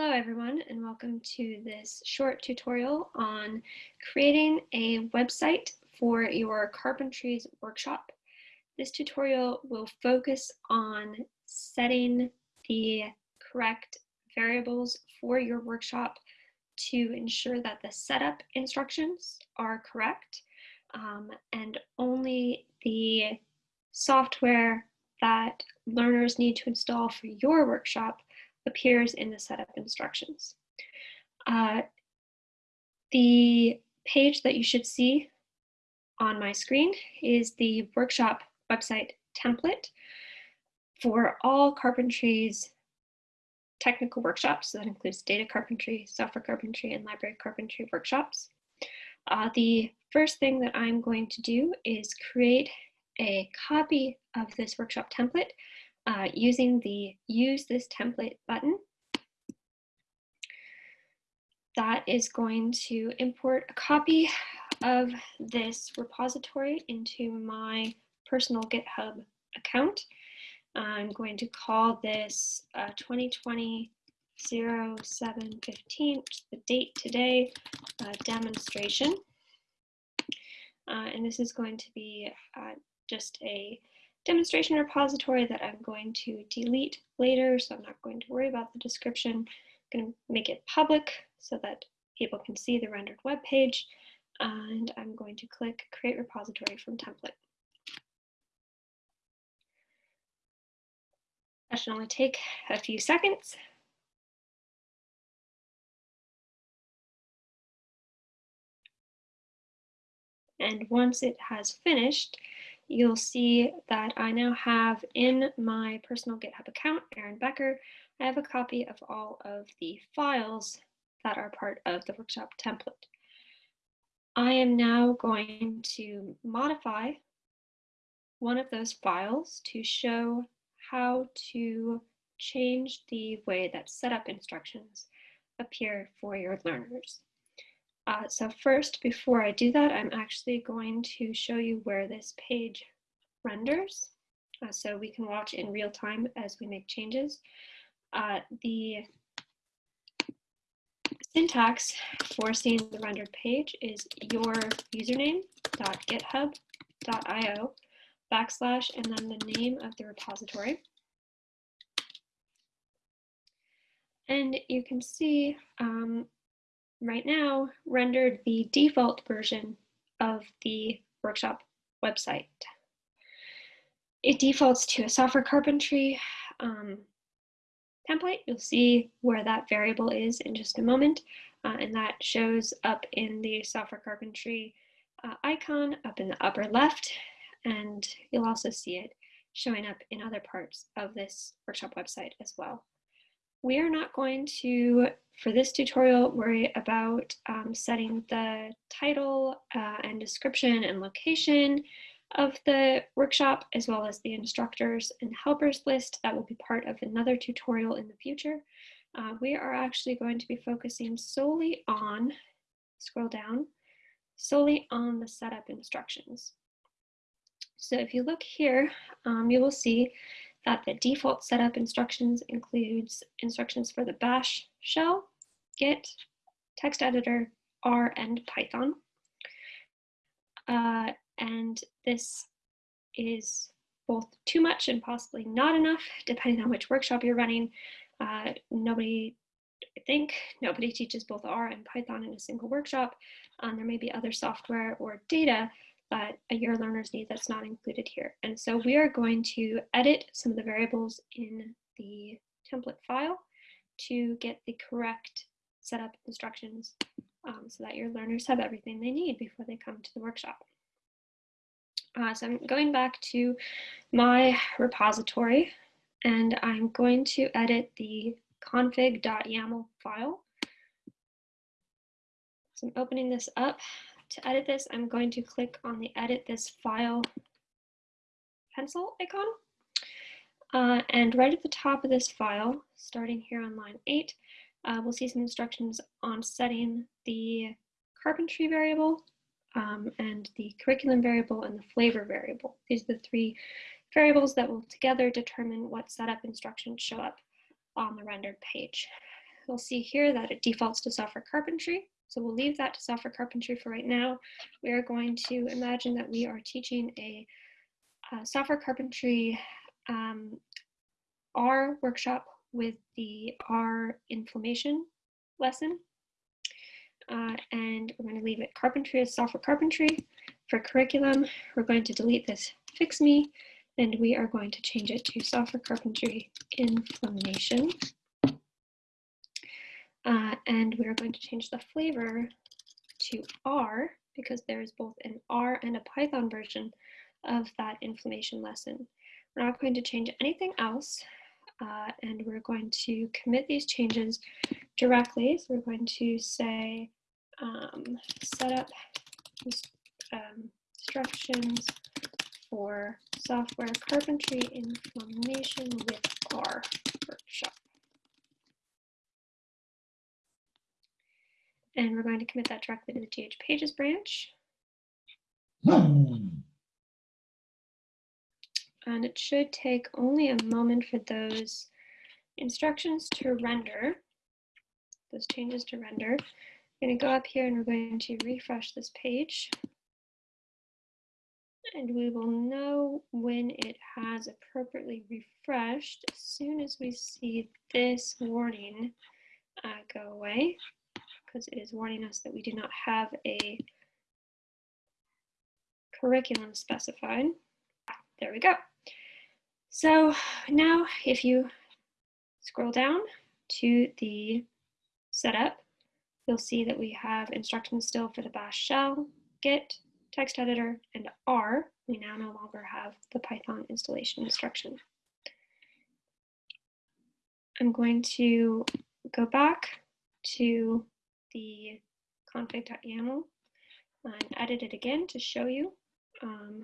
Hello everyone and welcome to this short tutorial on creating a website for your carpentries workshop. This tutorial will focus on setting the correct variables for your workshop to ensure that the setup instructions are correct um, and only the software that learners need to install for your workshop appears in the setup instructions. Uh, the page that you should see on my screen is the workshop website template for all carpentry's technical workshops. So that includes data carpentry, software carpentry, and library carpentry workshops. Uh, the first thing that I'm going to do is create a copy of this workshop template uh, using the use this template button. That is going to import a copy of this repository into my personal GitHub account. I'm going to call this uh, 2020 0715, the date today, uh, demonstration. Uh, and this is going to be uh, just a demonstration repository that I'm going to delete later, so I'm not going to worry about the description. I'm going to make it public so that people can see the rendered web page, and I'm going to click Create Repository from Template. That should only take a few seconds. And once it has finished, you'll see that I now have in my personal GitHub account, Erin Becker, I have a copy of all of the files that are part of the workshop template. I am now going to modify one of those files to show how to change the way that setup instructions appear for your learners. Uh, so first, before I do that, I'm actually going to show you where this page renders. Uh, so we can watch in real time as we make changes. Uh, the syntax for seeing the rendered page is your username.github.io backslash and then the name of the repository. And you can see um, right now rendered the default version of the workshop website. It defaults to a software carpentry um, template. You'll see where that variable is in just a moment. Uh, and that shows up in the software carpentry uh, icon up in the upper left. And you'll also see it showing up in other parts of this workshop website as well. We are not going to, for this tutorial, worry about um, setting the title uh, and description and location of the workshop, as well as the instructors and helpers list. That will be part of another tutorial in the future. Uh, we are actually going to be focusing solely on, scroll down, solely on the setup instructions. So if you look here, um, you will see that the default setup instructions includes instructions for the bash shell, git, text editor, R, and Python. Uh, and this is both too much and possibly not enough, depending on which workshop you're running. Uh, nobody, I think, nobody teaches both R and Python in a single workshop. Um, there may be other software or data that your learners need that's not included here. And so we are going to edit some of the variables in the template file to get the correct setup instructions um, so that your learners have everything they need before they come to the workshop. Uh, so I'm going back to my repository and I'm going to edit the config.yaml file. So I'm opening this up to edit this, I'm going to click on the edit this file pencil icon. Uh, and right at the top of this file, starting here on line eight, uh, we'll see some instructions on setting the carpentry variable um, and the curriculum variable and the flavor variable. These are the three variables that will together determine what setup instructions show up on the rendered page. you'll see here that it defaults to software carpentry. So we'll leave that to software carpentry for right now. We are going to imagine that we are teaching a, a software carpentry um, R workshop with the R inflammation lesson. Uh, and we're going to leave it carpentry as software carpentry. For curriculum, we're going to delete this fix me and we are going to change it to software carpentry inflammation. Uh, and we're going to change the flavor to R because there is both an R and a Python version of that inflammation lesson. We're not going to change anything else uh, and we're going to commit these changes directly. So we're going to say um, set up um, instructions for software carpentry inflammation with R workshop. And we're going to commit that directly to the GH Pages branch. And it should take only a moment for those instructions to render, those changes to render. I'm going to go up here and we're going to refresh this page. And we will know when it has appropriately refreshed as soon as we see this warning uh, go away because it is warning us that we do not have a curriculum specified. There we go. So now if you scroll down to the setup, you'll see that we have instructions still for the bash shell, git, text editor, and R. We now no longer have the Python installation instruction. I'm going to go back to the config.yaml and edit it again to show you um,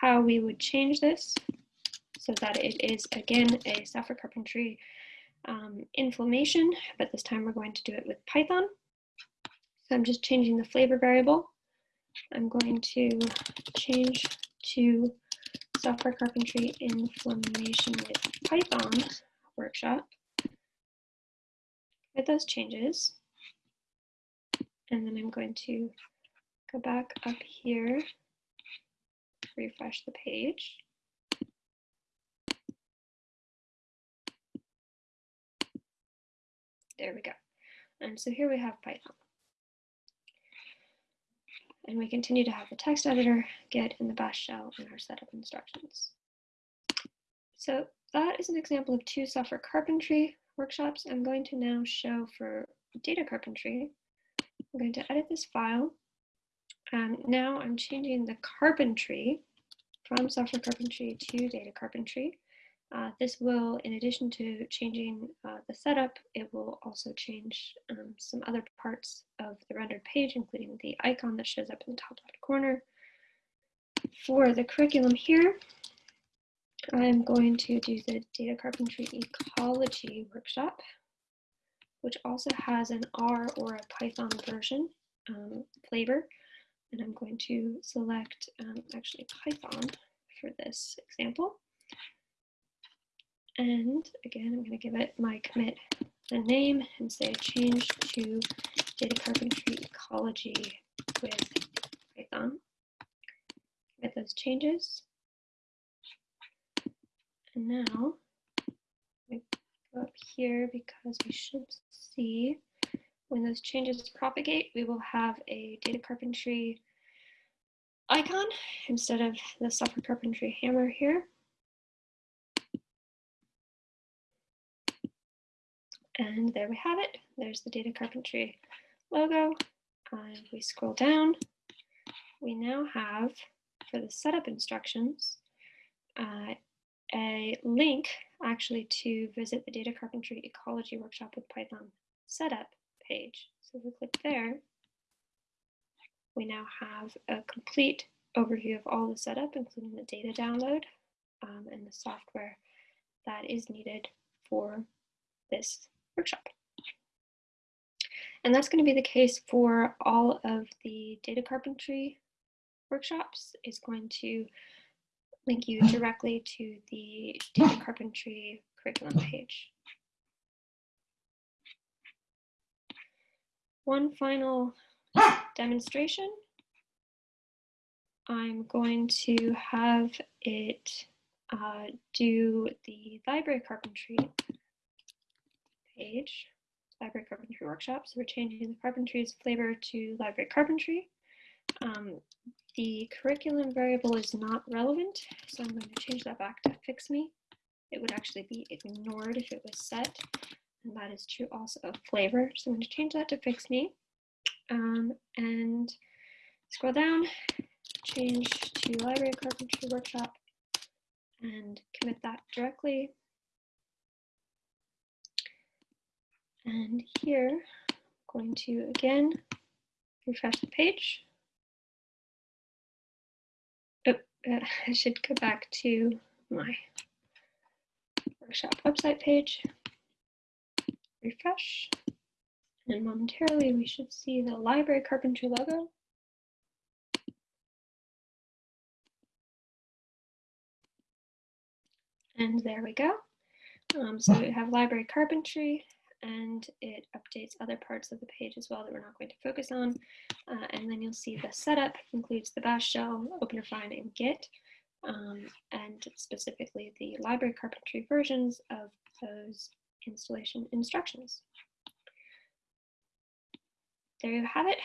how we would change this so that it is again a software carpentry um, inflammation, but this time we're going to do it with Python. So I'm just changing the flavor variable. I'm going to change to software carpentry inflammation with Python workshop with those changes. And then I'm going to go back up here, refresh the page. There we go. And so here we have Python. And we continue to have the text editor, git in the bash shell in our setup instructions. So that is an example of two software carpentry workshops, I'm going to now show for data carpentry. I'm going to edit this file. Um, now I'm changing the carpentry from software carpentry to data carpentry. Uh, this will, in addition to changing uh, the setup, it will also change um, some other parts of the rendered page, including the icon that shows up in the top left corner. For the curriculum here, I'm going to do the data carpentry ecology workshop, which also has an R or a Python version um, flavor. And I'm going to select um, actually Python for this example. And again, I'm going to give it my commit the name and say change to data carpentry ecology with Python. Commit those changes. And now I go up here because we should see when those changes propagate, we will have a data carpentry icon instead of the software carpentry hammer here. And there we have it. There's the data carpentry logo. And we scroll down, we now have, for the setup instructions, uh, a link actually to visit the data carpentry ecology workshop with Python setup page. So if we click there, we now have a complete overview of all the setup, including the data download um, and the software that is needed for this workshop. And that's going to be the case for all of the data carpentry workshops. It's going to link you directly to the data carpentry curriculum page. one final demonstration. I'm going to have it uh, do the library carpentry page, library carpentry workshop. So we're changing the carpentry's flavor to library carpentry. Um, the curriculum variable is not relevant, so I'm going to change that back to fix me. It would actually be ignored if it was set, and that is true also of flavor. So I'm going to change that to fix me. Um, and scroll down, change to library carpentry workshop, and commit that directly. And here, I'm going to again refresh the page. I should go back to my workshop website page, refresh, and momentarily we should see the library carpentry logo. And there we go. Um, so we have library carpentry and it updates other parts of the page as well that we're not going to focus on. Uh, and then you'll see the setup includes the bash shell, OpenRefine, and Git, um, and specifically the library carpentry versions of those installation instructions. There you have it.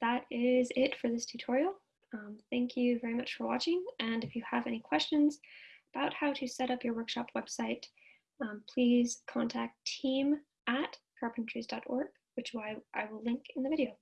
That is it for this tutorial. Um, thank you very much for watching. And if you have any questions, about how to set up your workshop website, um, please contact team at carpentries.org, which I, I will link in the video.